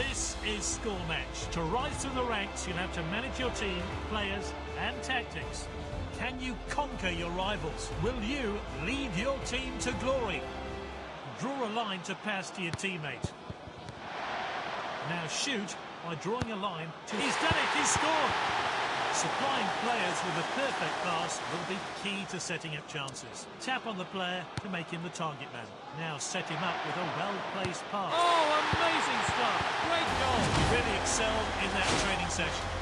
is score match. To rise through the ranks, you'll have to manage your team, players and tactics. Can you conquer your rivals? Will you lead your team to glory? Draw a line to pass to your teammate. Now shoot by drawing a line to... He's done it, he's scored! Supplying players with a perfect pass will be key to setting up chances. Tap on the player to make him the target man. Now set him up with a well-placed pass. Oh, amazing